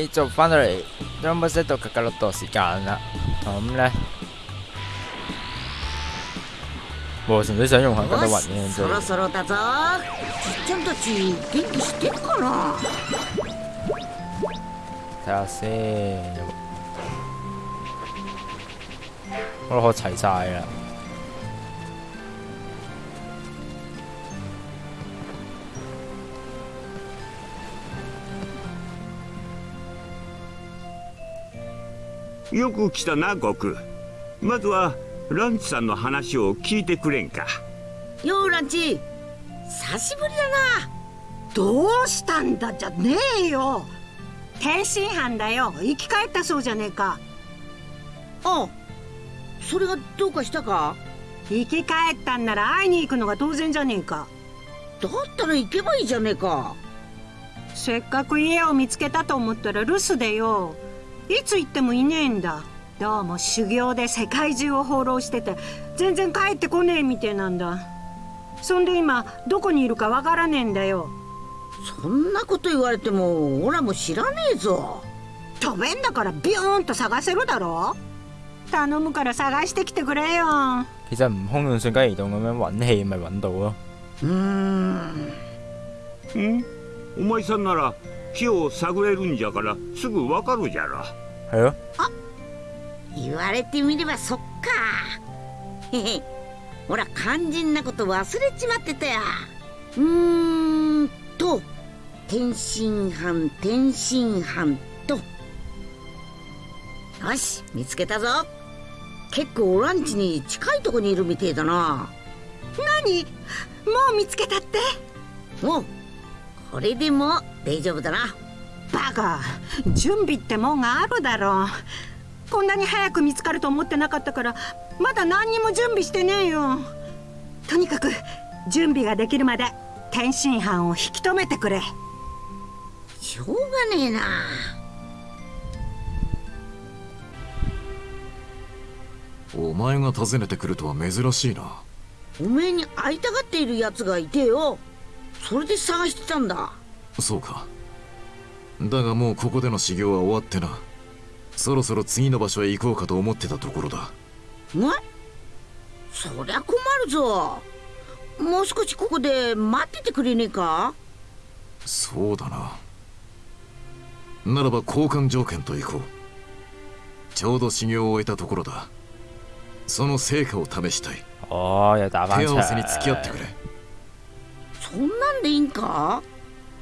繼續翻到嚟 Rumble Set 到格格六度時間啦。咁咧，我純粹想用下嗰啲雲嘅そろ啫。そろだぞちっちゃんたち元気してるかな睇下先，我都學齊晒啦。 よく来たな悟空。まずはランチさんの話を聞いてくれんか。ようランチ。久しぶりだな。どうしたんだじゃねえよ。天津飯だよ。生き返ったそうじゃねえか。あ。それがどうかしたか？生き返ったんなら会いに行くのが当然じゃねえか。だったら行けばいいじゃねえか。せっかく家を見つけたと思ったら留守でよいつ行ってもいねえんだ。どうも修行で世界中を放浪してて全然帰ってこねえみてえなんだ。そんで今どこにいるかわからねえんだよ。そんなこと言われてもオラも知らねえぞ。飛べんだからビューンと探せるだろ。頼むから探してきてくれよ。其實悟空用瞬間移動咁樣揾氣咪揾到咯。うーん。んお前さんなら木を探れるんじゃからすぐわかるじゃろ。係咯，言われてみればそっか。へへ。ほら肝心なこと忘れちまってたや。うーんと天津飯天津飯と。よし見つけたぞ。結構ランチに近いとこにいるみてえだな。何？もう見つけたって？おうこれでも大丈夫だな。バカ。準備ってもんがあるだろう。こんなに早く見つかると思ってなかったからまだ何にも準備してねえよ。とにかく準備ができるまで天津飯を引き止めてくれ。しょうがねえな。お前が訪ねてくるとは珍しいな。おめえに会いたがっているやつがいてよ。それで探してたんだそうか。だがもうここでの修行は終わってな。そろそろ次の場所へ行こうかと思ってたところだ。えそりゃ困るぞ。もう少しここで待っててくれねえか？そうだな。ならば交換条件と行こう。ちょうど修行を終えたところだ。その成果を試したい。手合わせに付き合って場。くれ。そんなんでいいんか？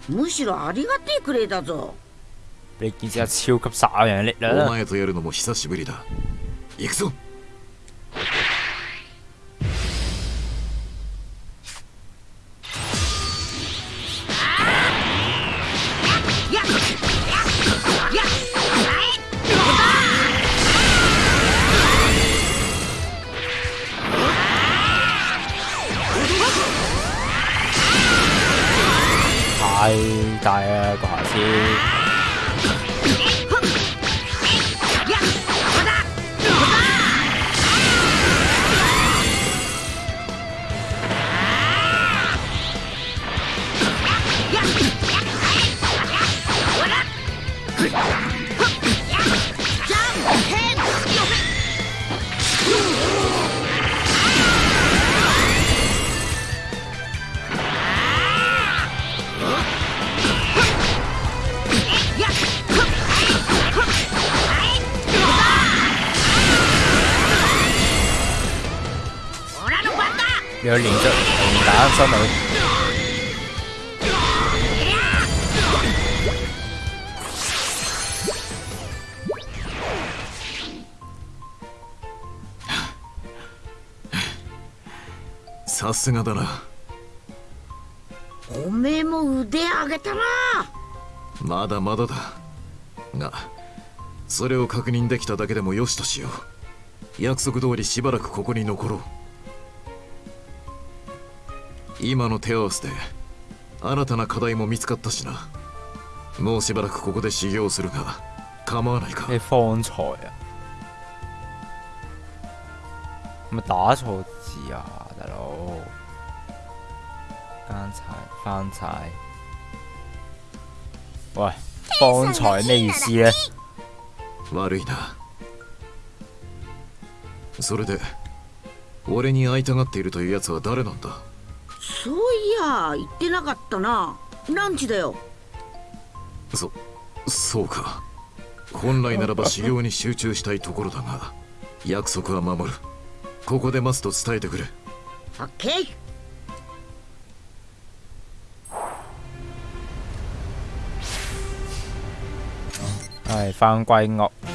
むしろありがてえくれだぞ。你見隻超級殺人力量啦！お前とやるのも久しぶりだ。行くぞすがだな。おめえも腕上げたな。まだまだだ。がそれを確認できただけでもよしとしよう。約束通りしばらくここに残ろう。今の手合わせで新たな課題も見つかったしな。もうしばらくここで修行するが構わないか。你方才啊？咪打錯字啊！奸柴翻柴。喂，天方才咩意思呢？悪いな。それで俺に会いたがっているというやつは誰なんだ？そういや言ってなかったな。ランチだよ？そそうか。本来ならば修行に集中したいところだが約束は守る。ここで待つと伝えてくれ。オッケー係翻歸屋。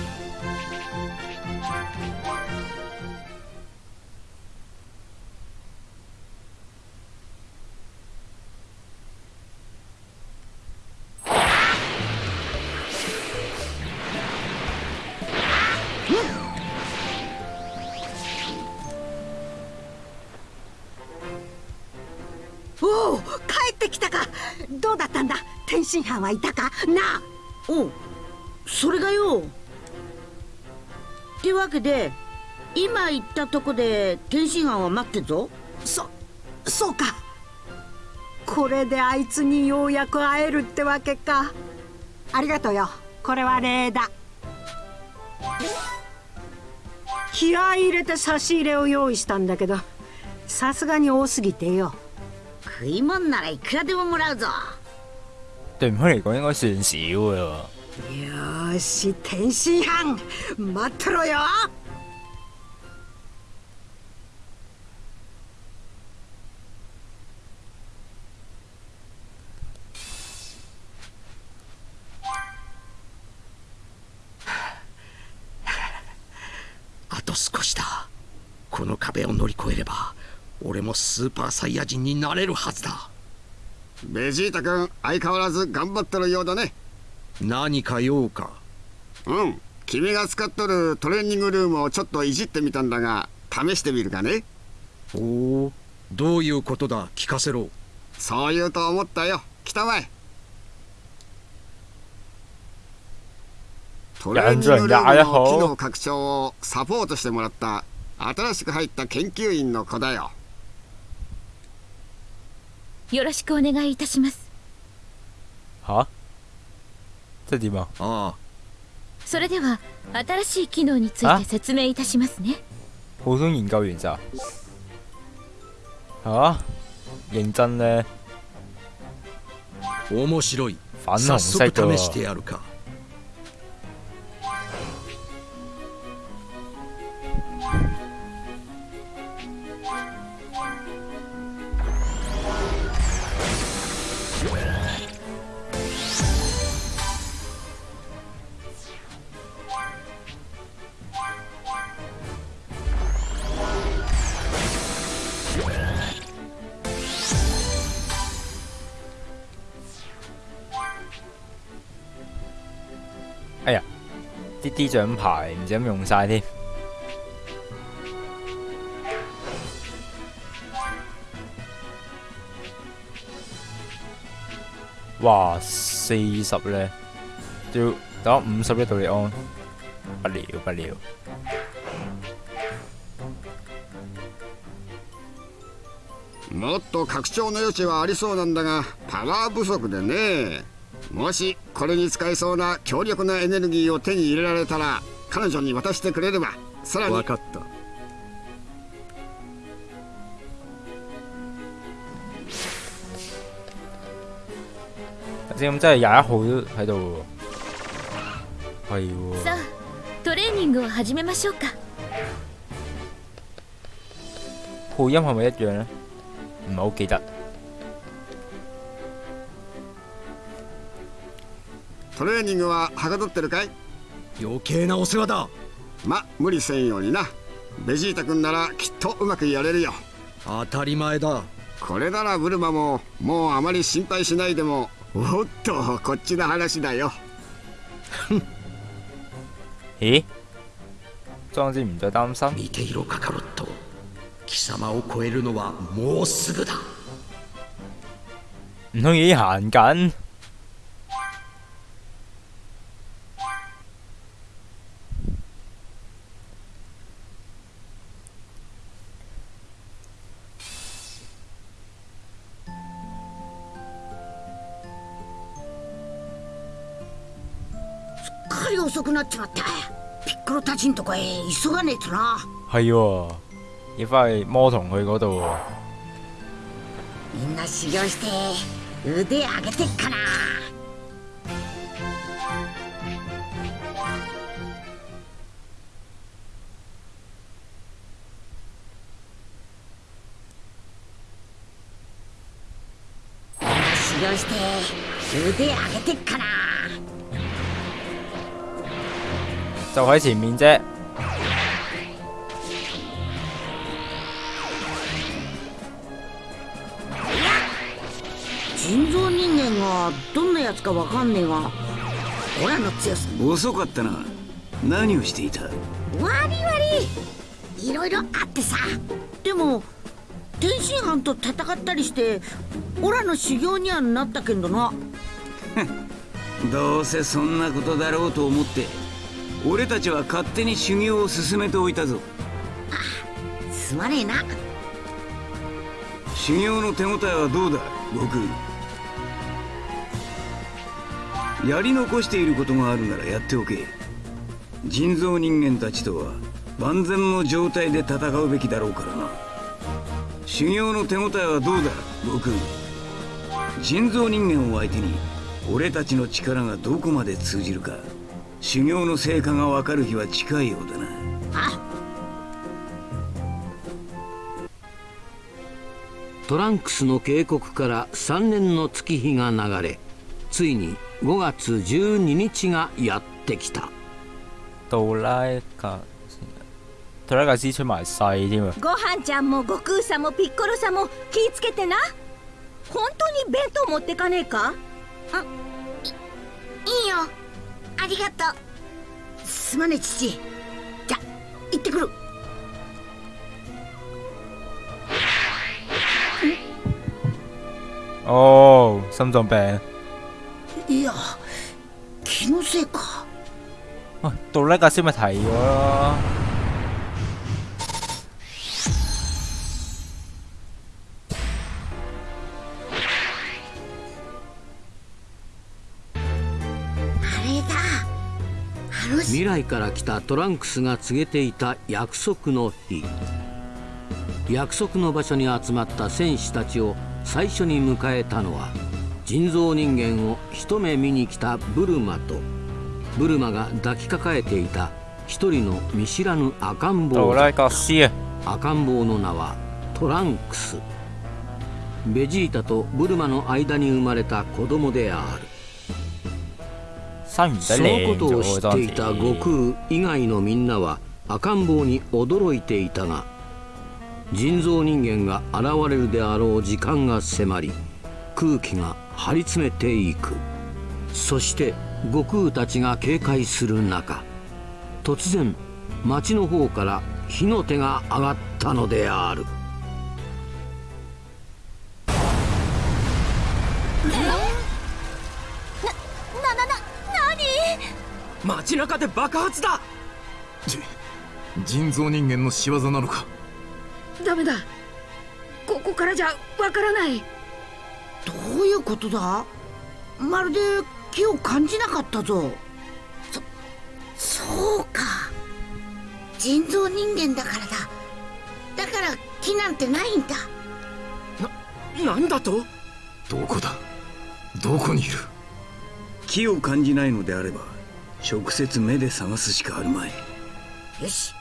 こで天津飯は待ってんぞ。そそうか。これであいつにようやく会えるってわけか。ありがとうよ。これは礼だ。気合い入れて差し入れを用意したんだけどさすがに多すぎてよ。食い物ならいくらでももらうぞ。對唔開嚟講應該算少嘅喎。よーし天津飯。待ってろよ壁を乗り越えれば俺もスーパーサイヤ人になれるはずだ。ベジータ君相変わらず頑張ってるようだね。何か用か？うん。君が使っとるトレーニングルームをちょっといじってみたんだが試してみるかね。おおどういうことだ？聞かせろ。そう言うと思ったよ。来たまえ。トレーニングルームの機能拡張をサポートしてもらった新しく入った研究員の子だよよろしくお願いいたします吓？即係點啊？ああそれでは新しい機能についあ？て説明いたしますね普通研究員咋？吓？認真呢？面白い粉早速試して嘅やるか啲啲獎牌唔知咁用晒添。哇，四十咧，要打五十一度利安，不了不了。もっと拡張の余地はありそうなんだがパワー不足でねもし これに使えそうな強力なエネルギーを手に入れられたら彼女に渡してくれればさらに分かった頭先咁真係廿一號都喺度喎，係喎。さあトレーニングを始めましょうか配音係咪一樣咧？唔係好記得。トレーニングははかどってるかい？余計なお世話だ。ま無理せんようにな。ベジータ君ならきっとうまくやれるよ。当たり前だ。これならブルマももうあまり心配しないでもおっとこっちの話だよ。咦？莊子唔再擔心？見ていろカカロット貴様を超えるのはもうすぐだ。唔通已經行緊？遅くなっちまった。ピッコロたちんとこへ急がねえとな。係喎，要翻去魔童佢嗰度。喎。みんな修行して腕上げてっかな就喺前面啫。人造人間がどんなやつかわかんねえがオラの強さ。遅かったな。何をしていた？わりわりいろいろあってさ。でも天津飯と戦ったりしてオラの修行にはなったけんどな。どうせそんなことだろうと思って俺たちは勝手に修行を進めておいたぞ。すまねえな。修行の手応えはどうだ悟空？やり残していることがあるならやっておけ。人造人間たちとは万全の状態で戦うべきだろうからな。修行の手応えはどうだ悟空？人造人間を相手に俺たちの力がどこまで通じるか修行の成果がわかる日は近いようだな。あ。トランクスの警告から3年の月日が流れついに5月12日がやってきた。杜拉格，杜拉格斯出埋細添啊！ご飯ちゃんも悟空さんもピッコロさんも気ぃつけてな。本当に弁当持ってかねえか？いいよありがとうすまねえ父じゃ行ってくる哦，心臟病。いや気のせいか喂，杜拉格斯咪提咗咯。未来から来たトランクスが告げていた約束の日。約束の場所に集まった戦士たちを最初に迎えたのは人造人間を一目見に来たブルマとブルマが抱きかかえていた一人の見知らぬ赤ん坊赤ん坊の名はトランクス。ベジータとブルマの間に生まれた子供であるそのことを知っていた悟空以外のみんなは赤ん坊に驚いていたが人造人間が現れるであろう時間が迫り空気が張り詰めていく。そして悟空たちが警戒する中突然町の方から火の手が上がったのである。街中で爆発だ。人造人間の仕業なのか？ダメだ。ここからじゃわからない。どういうことだ？まるで気を感じなかったぞ。そそうか。人造人間だからだ。だから気なんてないんだ。なんだと？どこだ？どこにいる？気を感じないのであれば直接目で探すしかあるまい。よし。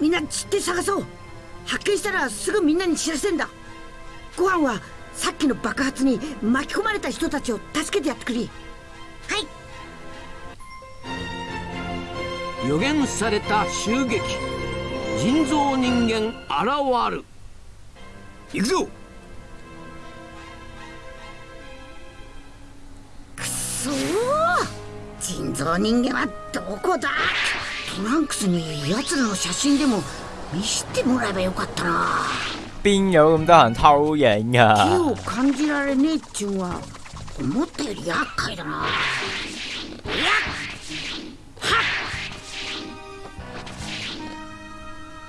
みんな散って探そう。発見したらすぐみんなに知らせんだ。ご飯はさっきの爆発に巻き込まれた人たちを助けてやってくれ。はい。予言された襲撃。人造人間現る。行くぞ。そう人造人間はどこだ？トランクスに奴らの写真でも見せてもらえばよかったな邊有咁得閒偷影気啊？を感じられねえっちゅうんは思ったより厄介だなやっ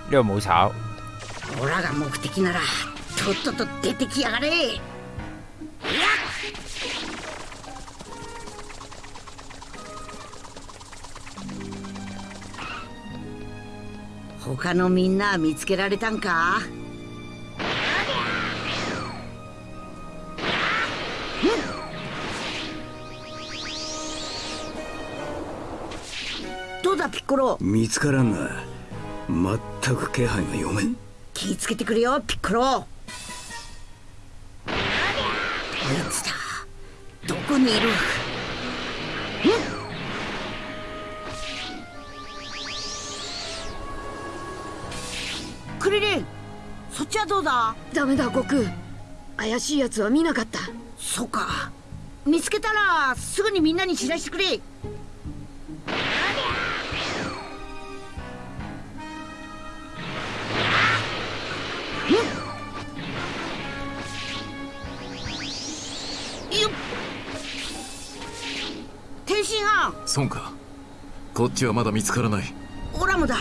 呢度冇炒。オラが目的ならとっとと出てきやがれ他のみんな見つけられたんか？どうだピッコロ？見つからんな。全く気配が読めん。気ぃつけてくれよピッコロ。あいつだ。どこにいる？ダメだ悟空。怪しいやつは見なかった。そうか。見つけたらすぐにみんなに知らせてくれ。よっ。天津飯。そうか。こっちはまだ見つからない。オラもだ。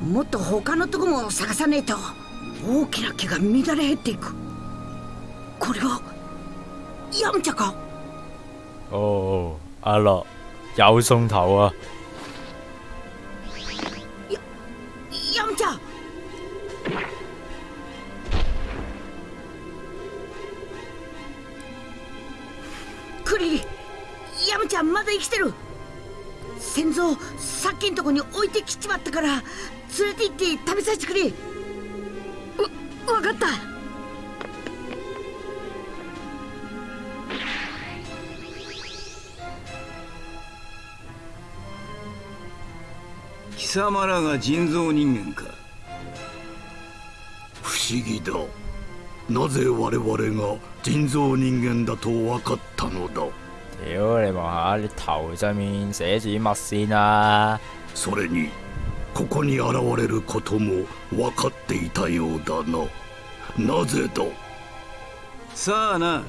もっと他のとこも探さねえと大きな木が乱れ減っていく。これはヤムチャか？哦，阿樂有送頭啊！ヤムチャ。クリリヤムちゃんまだ生きてる。先祖さっきんとこに置いてきちまったから連れて行って食べさせてくれわ分かった。貴様らが人造人間か。不思議だ。なぜ我々が人造人間だと分かったのだ？屌你望下你頭上面寫住乜先啊？それにここに現れることも分かっていたようだな。なぜだ？さあな。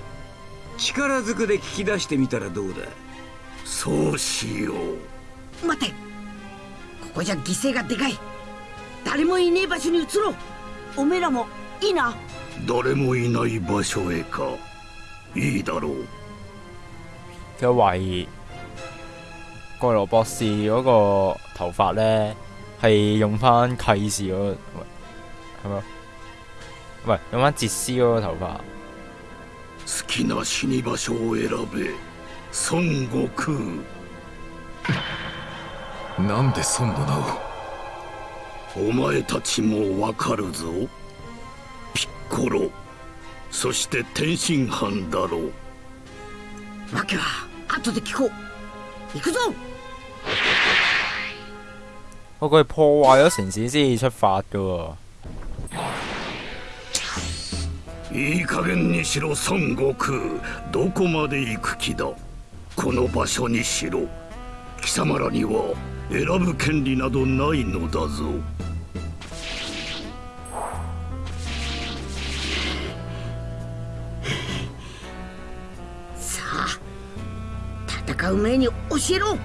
力ずくで聞き出してみたらどうだ？そうしよう。待て。ここじゃ犠牲がでかい。誰もいねえ場所に移ろう。おめえらもいいな。誰もいない場所へか。いいだろう。佢懷疑蓋羅博士嗰個頭髮咧係用翻契士嗰、個，係咪？唔係用翻哲斯嗰個頭髮？好きな死に場所を選べ孫悟空。なんで孫の名をお前たちもわかるぞ。ピッコロ。そして天津飯だろ。うわけは後で聞こう。行くぞ我佢破壞咗城市先至出發噶喎。いい加減にしろ孫悟空どこまで行く気だ？この場所にしろ。貴様らには選ぶ権利などないのだぞ。さあ戦う前に教えろ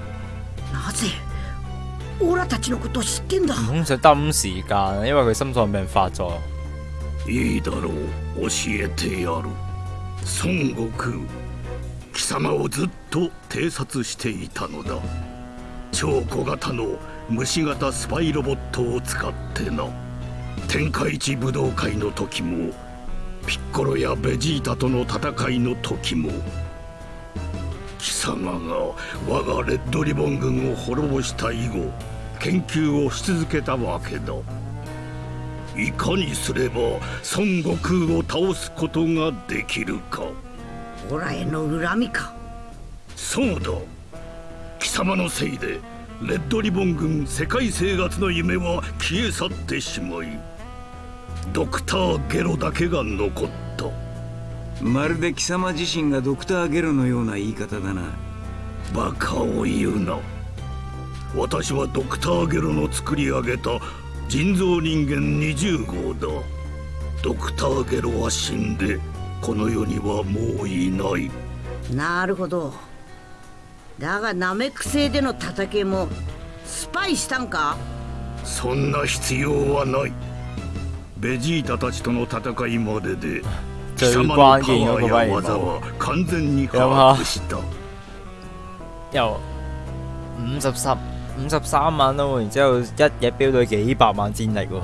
オラたちのことを知ってんだ。唔通想耽誤時間，因為佢心臟病發作。いいだろう。教えてやる。孫悟空。貴様をずっと偵察していたのだ。超小型の虫型スパイロボットを使ってな。天下一武道会の時もピッコロやベジータとの戦いの時も貴様が我がレッドリボン軍を滅ぼした以後研究をし続けたわけだ。いかにすれば孫悟空を倒すことができるか。オラへの恨みか。そうだ。貴様のせいでレッドリボン軍世界征圧の夢は消え去ってしまいドクターゲロだけが残ったまるで貴様自身がドクターゲロのような言い方だな。バカを言うな。私はドクターゲロの作り上げた人造人間20号だ。ドクターゲロは死んでこの世にはもういない。なるほど。だがナメック星での戦いもスパイしたんか？そんな必要はない。ベジータたちとの戦いまでで貴最様のパワ關鍵嗰個ー反而や技は完全に有冇把握した由五十十 五十三萬咯，然之後一嘢飆到幾百萬戰力喎，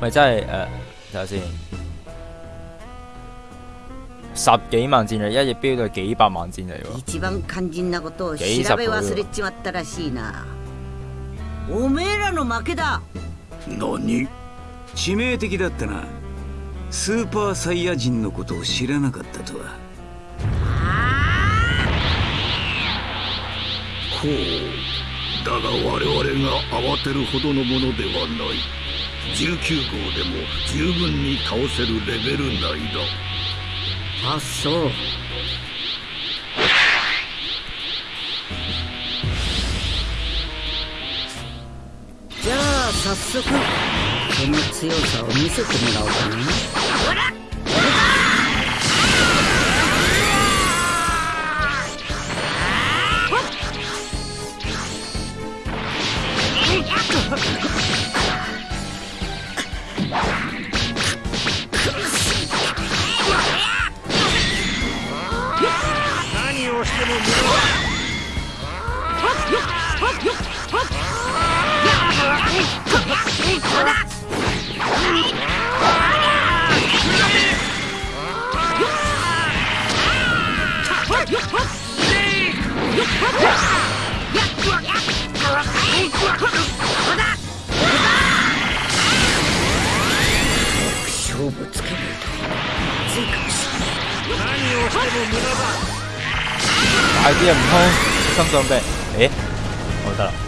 咪真係誒睇下先，十幾萬戰力，一嘢飆到幾百萬戰力喎。一番肝心なことを調幾十べ忘れちまったらしいなおめえらの負けだ何致命的だったな スーパーサイヤ人のことを知らなかったとは。ほうだが我々が慌てるほどのものではない。19号でも十分に倒せるレベル内だ。あそう。じゃあ早速その強さを見せてもらおうかな何をしても無駄勝負つけないとまずいかもしれない何をしても無駄だ大啲啊，唔通心臟病？誒，我得啦。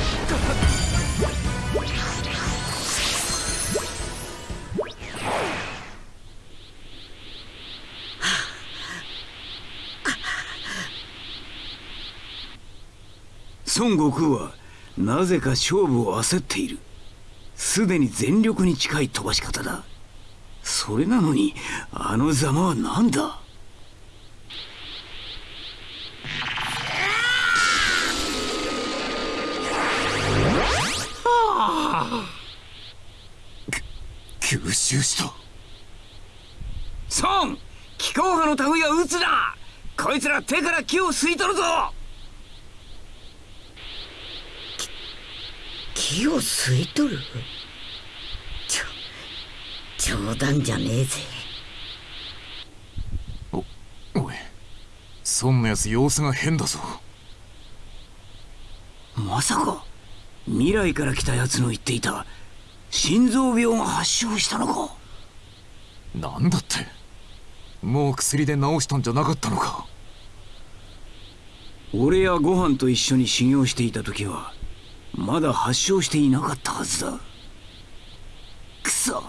孫悟空はなぜか勝負を焦っている。すでに全力に近い飛ばし方だ。それなのにあのざまは何だ？吸収した。孫気候派の類は撃つなこいつら手から木を吸い取るぞ木を吸い取る？ちょ冗談じゃねえぜ。おい孫のやつ様子が変だぞ。まさか未来から来たやつの言っていた心臓病が発症したのか？なんだって。もう薬で治したんじゃなかったのか？俺やご飯と一緒に修行していた時はまだ発症していなかったはずだ。くそ。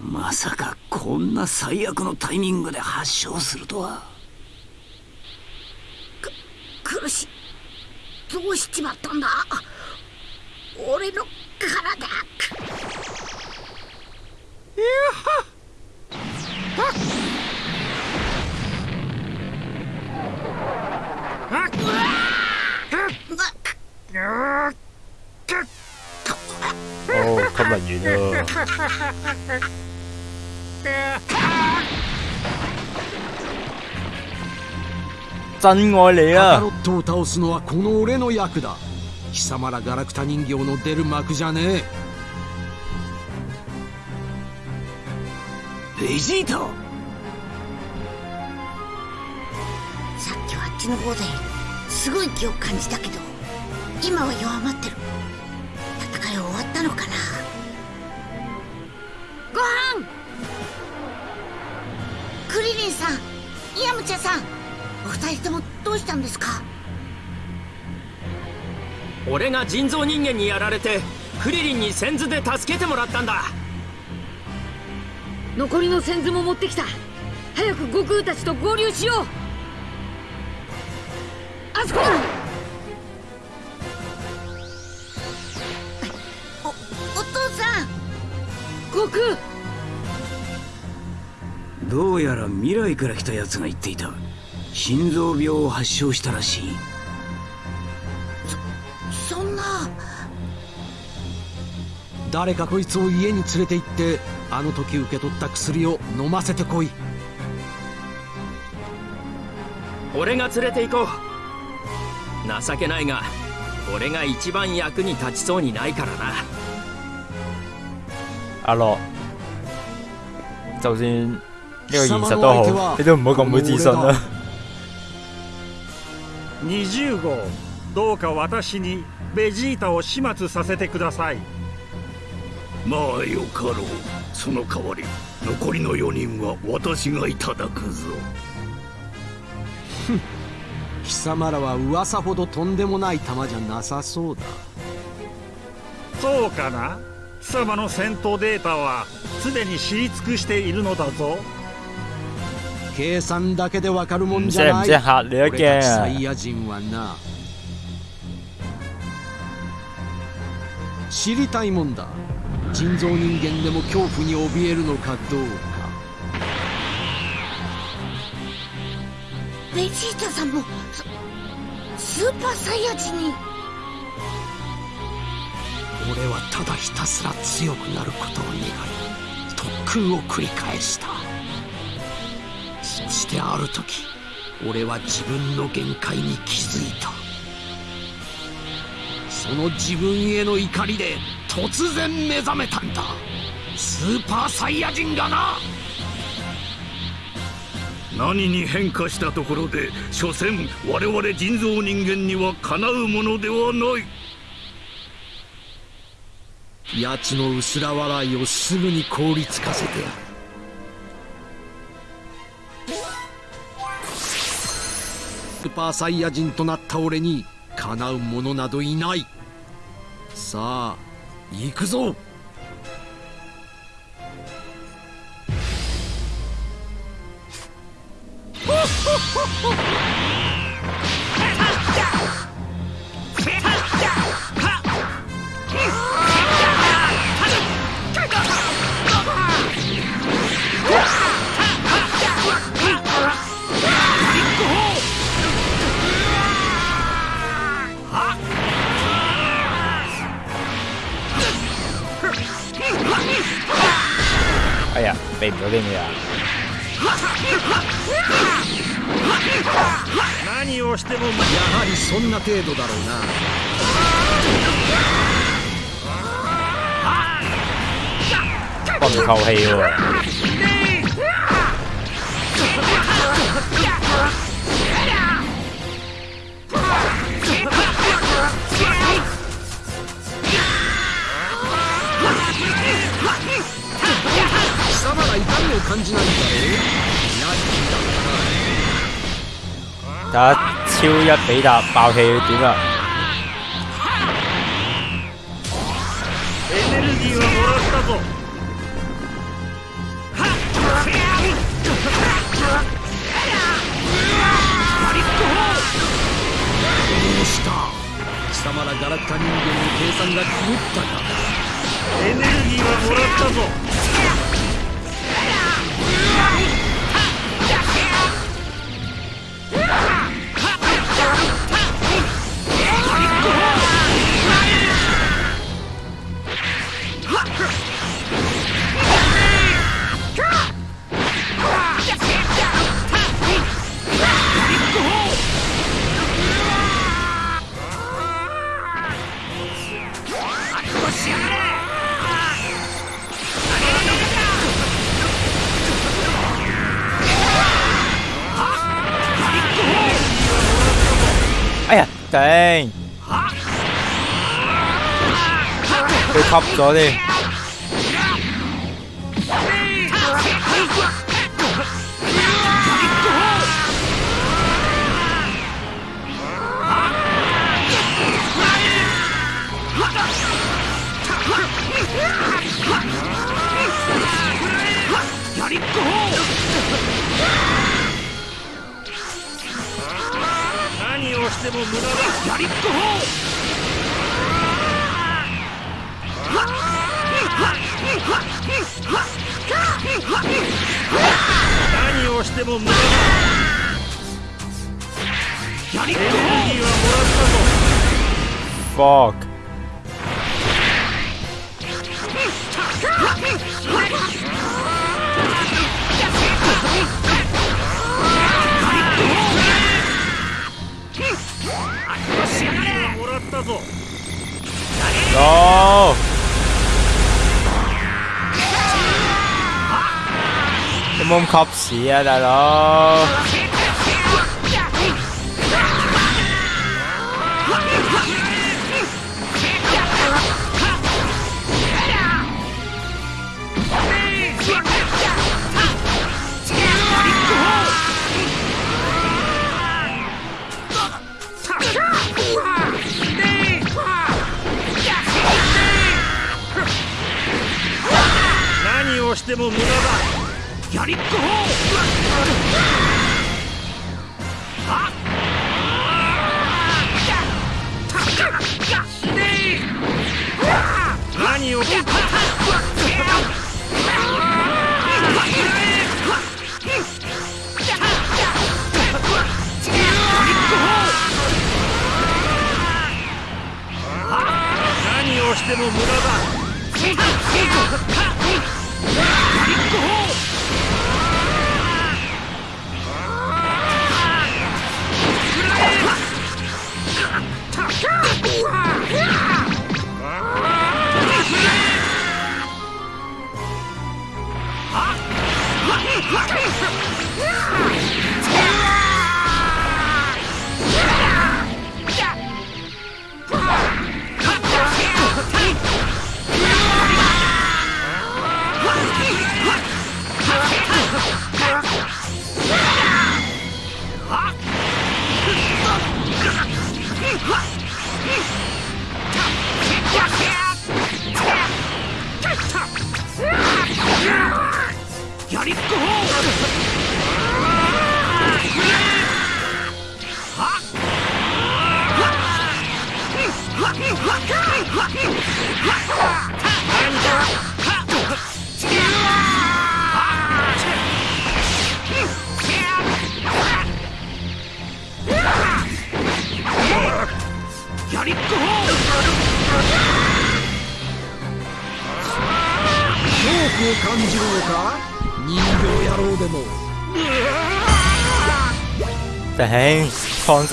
まさかこんな最悪のタイミングで発症するとは。苦しい。どうしちまったんだ。俺の体。哦，吸引完啦。真愛你カカ！ロットを倒すのはこの俺の役だ貴様らガラクタ人形の出る幕じゃねえベジータさっきはあっちの方ですごい気を感じたけど今は弱まってる戦い終わったのかなご飯。クリリンさんイヤムチャさんお二人ともどうしたんですか？俺が人造人間にやられてクリリンに先頭で助けてもらったんだ。残りの先頭も持ってきた。早く悟空たちと合流しよう。あそこだどうやら未来から来たやつが言っていた。心臓病を発症したらしい。そんな。誰かこいつを家に連れて行ってあの時受け取った薬を飲ませてこい。俺が連れて行こう。情けないが俺が一番役に立ちそうにないからな阿樂，就算呢個現實都好，你都唔好咁冇自信啦。20号どうか私にベジータを始末させてください。まあよかろう。その代わり残りの4人は私がいただくぞ。貴様らは噂ほどとんでもない玉じゃなさそうだ。そうかな？貴様の戦闘データはすでに知り尽くしているのだぞ。計算だけでわかるもんじゃない。俺たち驚サイヤ人はな知りたいもんだ。人造人間でも恐怖に怯えるのかどうか。ベジータさんもススーパーサイヤ人に俺はただひたすら強くなることを願い特訓を繰り返した。そしてある時俺は自分の限界に気づいた。その自分への怒りで突然目覚めたんだ。スーパーサイヤ人がな。何に変化したところで所詮我々人造人間にはかなうものではない。奴の薄ら笑いをすぐに凍りつかせてやる。スーパーサイヤ人となった俺にかなう者などいない。さあ行くぞ。幫佢扣氣喎。貴様ら痛みを感じないんだろう睇下超一比達爆氣點啊！エネルギーはもらったぞ貴様らガラクタ人間の計算が狂ったか。エネルギーはもらったぞ。哎呀，頂！佢吸しても無駄だ。やりっこ何をしても無駄だ。やりっこエネルギーはもらったぞ Fuck！ 야. 몸값이야 나라. ても無駄だやりっこ何を何をしても無駄だ。や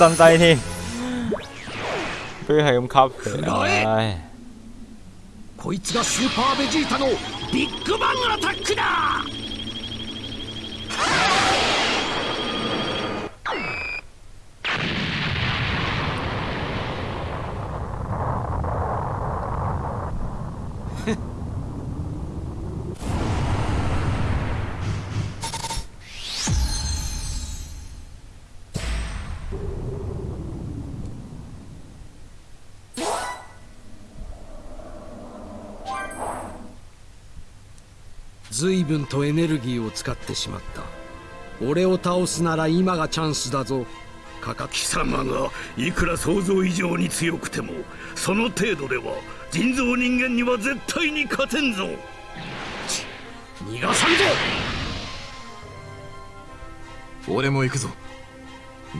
身低添，俾佢係咁吸佢，唉。こいつがスーパーベジータのビッグバンアタックだ随分とエネルギーを使ってしまった。俺を倒すなら今がチャンスだぞ。かか貴様がいくら想像以上に強くてもその程度では人造人間には絶対に勝てんぞ。逃がさんぞ。俺も行くぞ。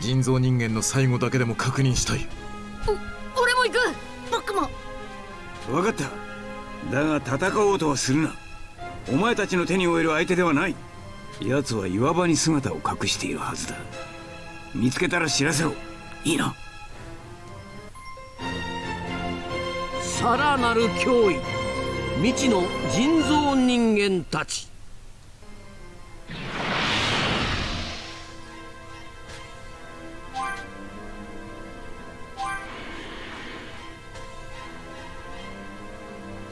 人造人間の最後だけでも確認したい。俺も行く。僕も。分かった。だが戦おうとはするなお前たちの手に負える相手ではない。奴は岩場に姿を隠しているはずだ。見つけたら知らせろ。いいな。さらなる脅威。未知の人造人間たち。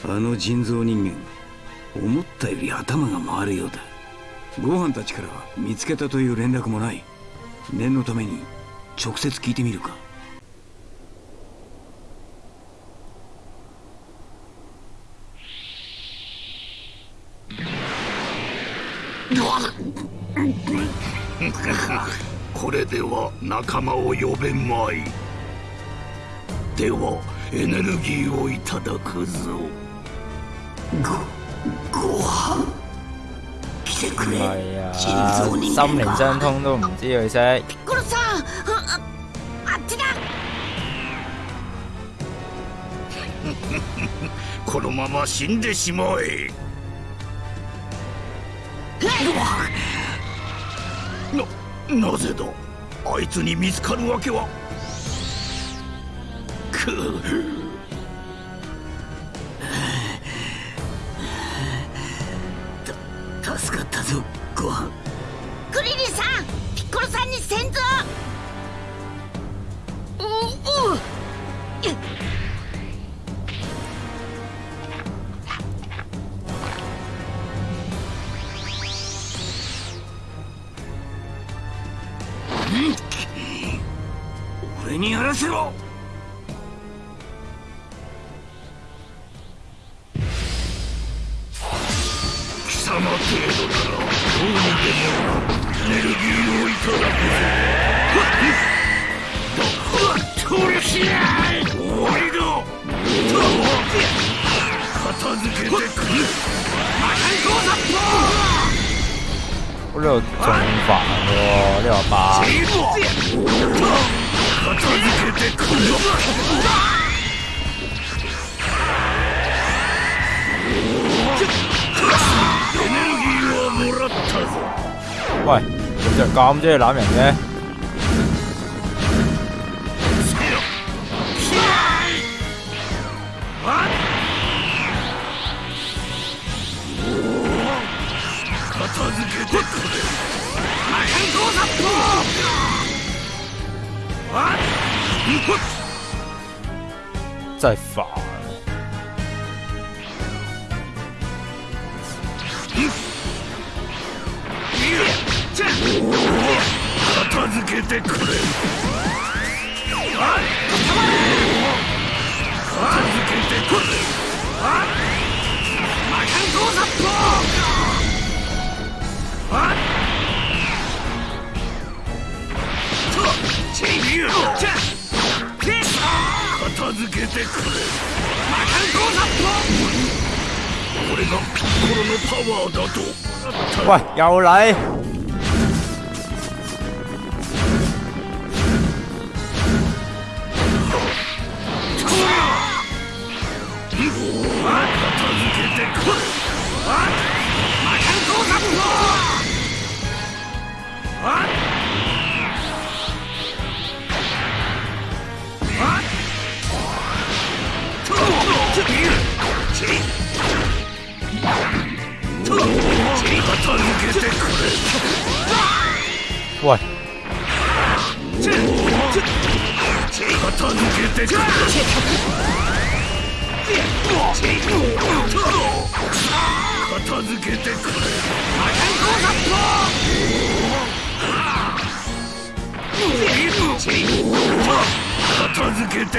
あの人造人間思ったより頭が回るようだ。ご飯たちからは見つけたという連絡もない。念のために直接聞いてみるか。これでは仲間を呼べまい。ではエネルギーをいただくぞごご飯？来てくれ。心間靈相通都唔知佢識。コロさんあああっちだ。このまま死んでしまえ。ななぜだ？あいつに見つかるわけは。く你隻咁中意攬人嘅？片付けてくれ魔界光殺あ真係煩。片付けてくれ片付けてくれ魔界光殺片付けてくれ魔界光殺これがピッコロのパワーだと喂，又嚟！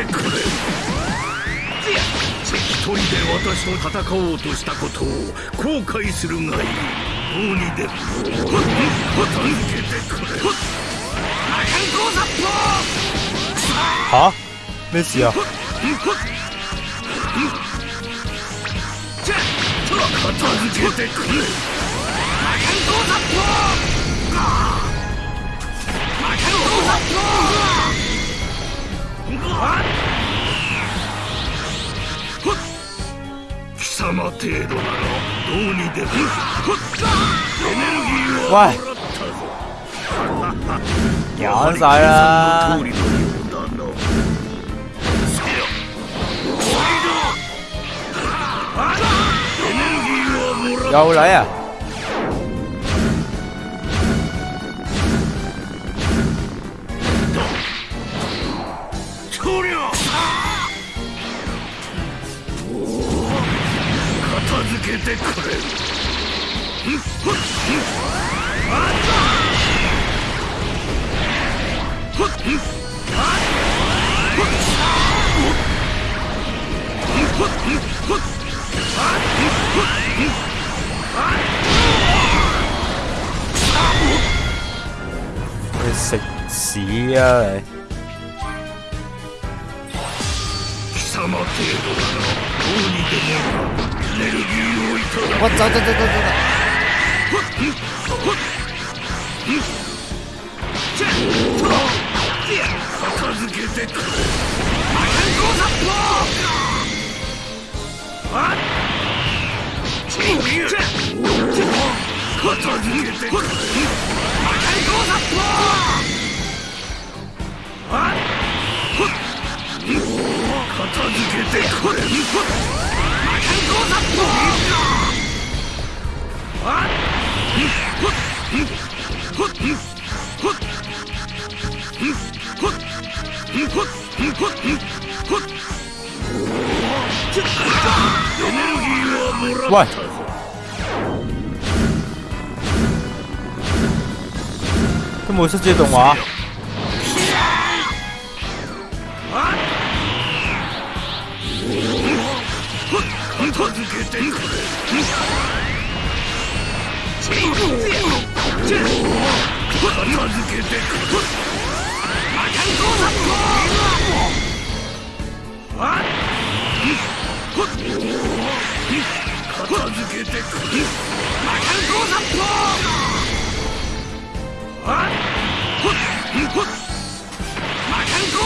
くれ一人で私と戦おうとしたことを後悔するがいい。どうにでも片付けてくれ魔界光殺吓？咩事啊？片付けてくれ魔界光殺魔界光殺貴様程度ならどうにでもエネルギーはもらったぞ玩晒啦！通りのようだなせよ終わりだエネルギーはもらっ ふっんあ你食屎啊你！貴様程度ならどうにでもエネルギーをいただく我走走走走走！片付けてくれ魔界光殺あっ片付けてくれ魔界光殺あっ片付けてくれたぞ都冇出自動マカンゴ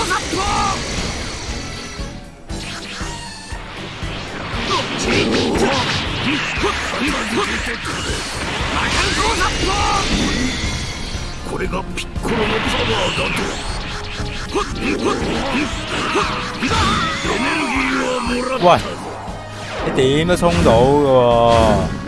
ーザッこれがピッコロのパワーだとエネルギーはもらった喂，你點都衝到嘅喎？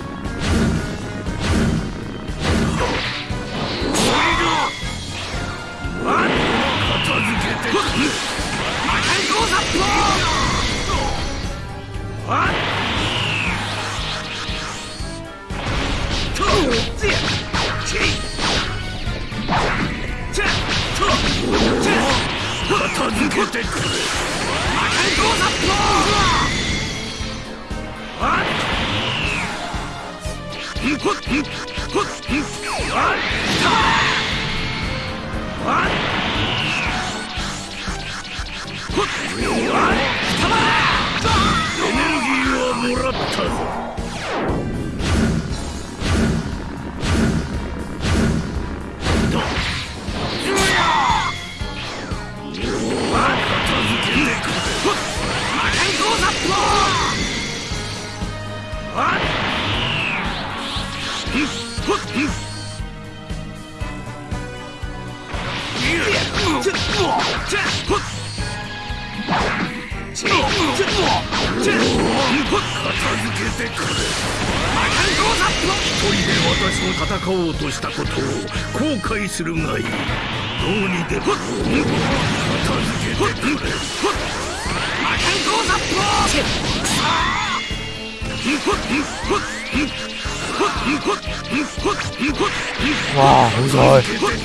するがいい。どうにでも片付けてくれーわあすごい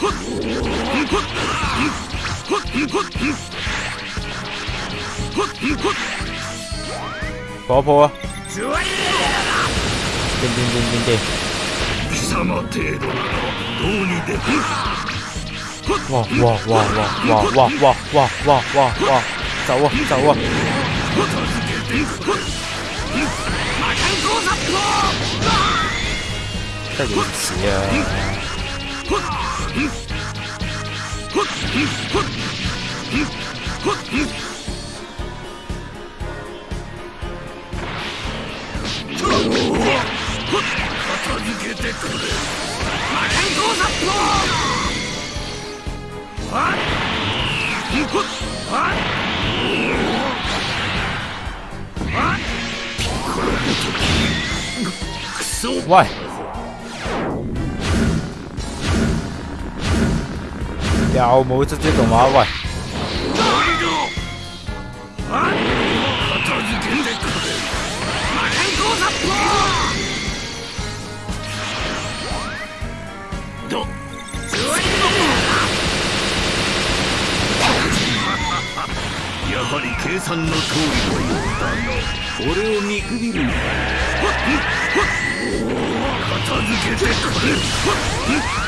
ほっほっほっほっ火破啊！ズワイ掂掂掂掂掂！貴様程度ならどうにでも哇哇哇哇哇哇哇哇哇哇哇！走啊走啊！片付けてくれ魔界工作得幾次啊？ Why? 有ちょっと畫？喂！やはり計算の通りのようだ俺を見くびるな片付けてくれ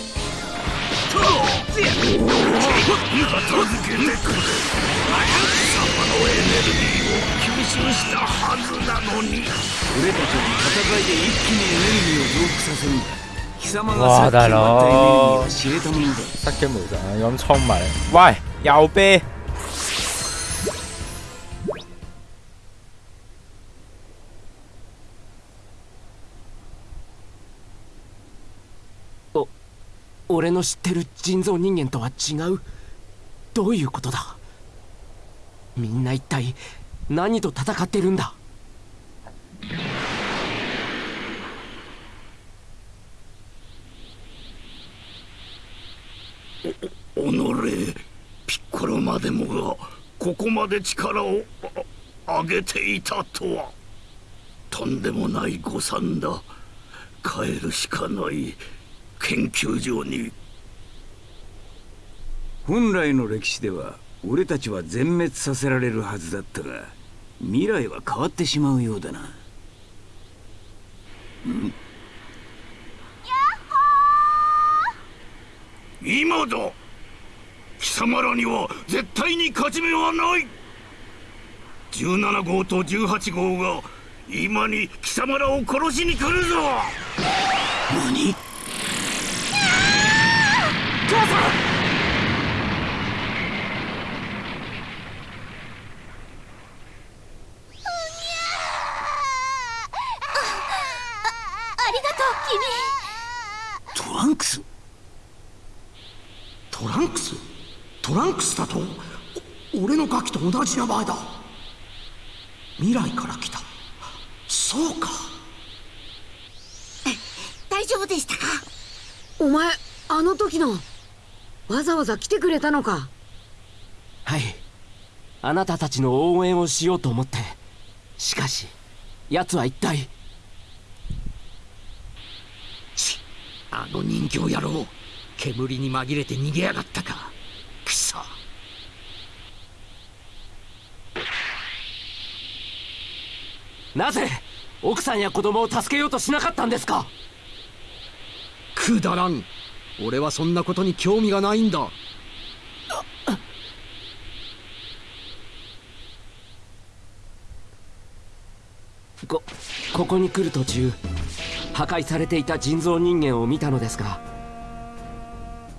けてくれ貴様のエネルギーを吸収したはずなのに俺たちは戦いで一気にエネルギーを増幅させるんだ貴様が哇さっき奪ったエネルギー大佬は知れたものだ失驚無神咁衝埋嚟，喂，右啤，俺の知ってる人造人間とは違う。どういうことだ？みんな一体何と戦ってるんだ？おのれピッコロまでもがここまで力をあ上げていたとは。とんでもない誤算だ。帰るしかない。研究所に。本来の歴史では俺たちは全滅させられるはずだったが未来は変わってしまうようだな、ん。今だ。貴様らには絶対に勝ち目はない。17号と18号が今に貴様らを殺しに来るぞ。何？母さんトランクス？トランクス？トランクスだと？俺のガキと同じ名前だ。未来から来た。そうか。大丈夫でしたか？お前あの時のわざわざ来てくれたのか。はい。あなたたちの応援をしようと思って。しかし奴は一体。ちあの人形野郎煙に紛れて逃げやがったか。くそ。なぜ奥さんや子供を助けようとしなかったんですか？くだらん俺はそんなことに興味がないんだ。こここに来る途中破壊されていた人造人間を見たのですが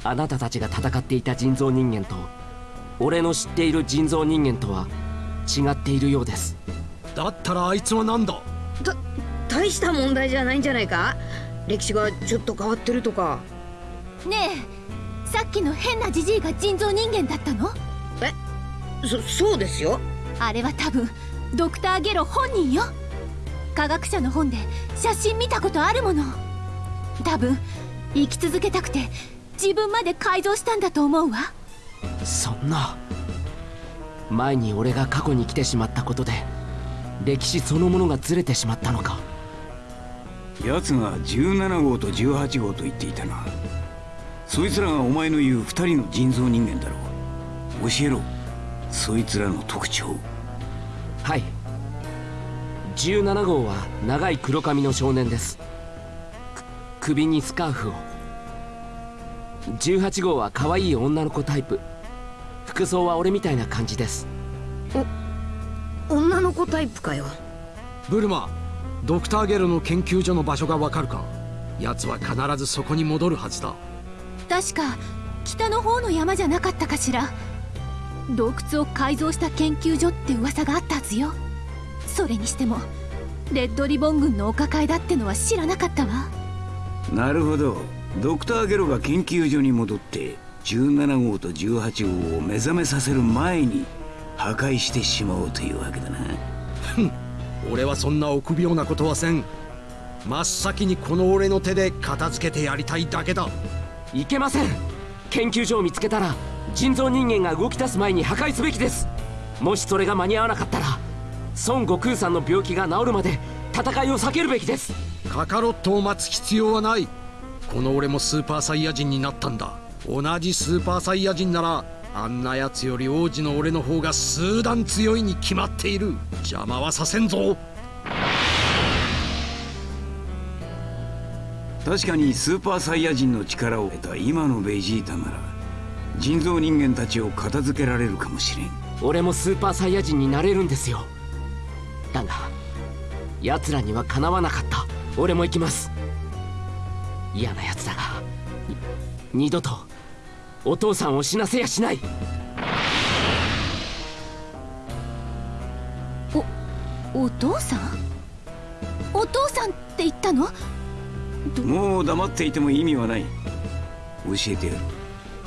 あなたたちが戦っていた人造人間と俺の知っている人造人間とは違っているようです。だったらあいつは何だ？た大した問題じゃないんじゃないか？歴史がちょっと変わってるとかねえさっきの変なジジイが人造人間だったの？えそそうですよ。あれは多分ドクター・ゲロ本人よ。科学者の本で写真見たことあるもの。多分生き続けたくて自分まで改造したんだと思うわ。そんな前に俺が過去に来てしまったことで歴史そのものがずれてしまったのか。奴が17号と18号と言っていたなそいつらがお前の言う二人の人造人間だろう。教えろ。そいつらの特徴。はい。17号は長い黒髪の少年です。く首にスカーフを。18号は可愛い女の子タイプ。服装は俺みたいな感じです。女の子タイプかよ。ブルマドクターゲロの研究所の場所がわかるか？奴は必ずそこに戻るはずだ確か北の方の山じゃなかったかしら。洞窟を改造した研究所って噂があったはずよ。それにしてもレッドリボン軍のお抱えだってのは知らなかったわ。なるほど。ドクターゲロが研究所に戻って17号と18号を目覚めさせる前に破壊してしまおうというわけだな。俺はそんな臆病なことはせん。真っ先にこの俺の手で片付けてやりたいだけだいけません。研究所を見つけたら人造人間が動き出す前に破壊すべきです。もしそれが間に合わなかったら孫悟空さんの病気が治るまで戦いを避けるべきです。カカロットを待つ必要はない。この俺もスーパーサイヤ人になったんだ。同じスーパーサイヤ人ならあんなやつより王子の俺の方が数段強いに決まっている。邪魔はさせんぞ。確かにスーパーサイヤ人の力を得た今のベジータなら人造人間たちを片付けられるかもしれん。俺もスーパーサイヤ人になれるんですよ。だが奴らにはかなわなかった。俺も行きます。嫌な奴だが二度とお父さんを死なせやしない。お父さん？お父さんって言ったの？もう黙っていても意味はない。教えてやる。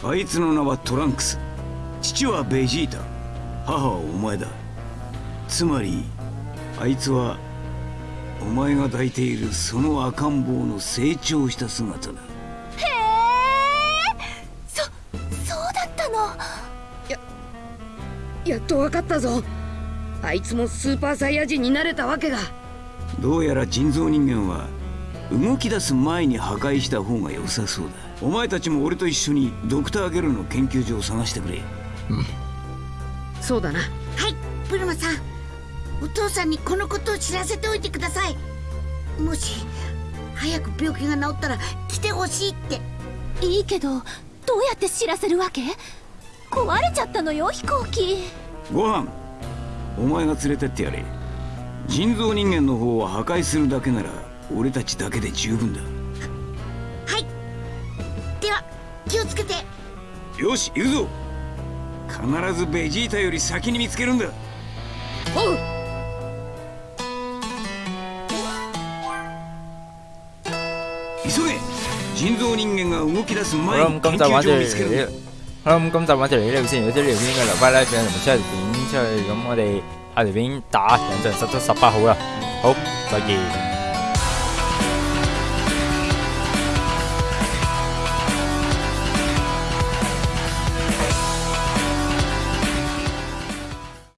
あいつの名はトランクス。父はベジータ。母はお前だ。つまりあいつはお前が抱いているその赤ん坊の成長した姿だ。へえ。そそうだったの。ややっと分かったぞ。あいつもスーパーサイヤ人になれたわけが。どうやら人造人間は動き出す前に破壊した方が良さそうだ。お前たちも俺と一緒にドクター・ゲルの研究所を探してくれ。そうだな。はいブルマさん。お父さんにこのことを知らせておいてください。もし早く病気が治ったら来てほしいって。いいけどどうやって知らせるわけ？壊れちゃったのよ飛行機。ご飯。お前が連れてってやれ。人造人間の方を破壊するだけなら俺たちだけで十分だ。はい。では気をつけて。よし行くぞ。必ずベジータより先に見つけるんだ。おう。急げ。人造人間が動き出す前に研究所を見つけるんだ。到嚟，好啦，咁今集玩到嚟呢度先。如果啲條片應該留翻咧，俾人哋出條片出去，咁我哋下條片打人就實到十八號啦。好，再見。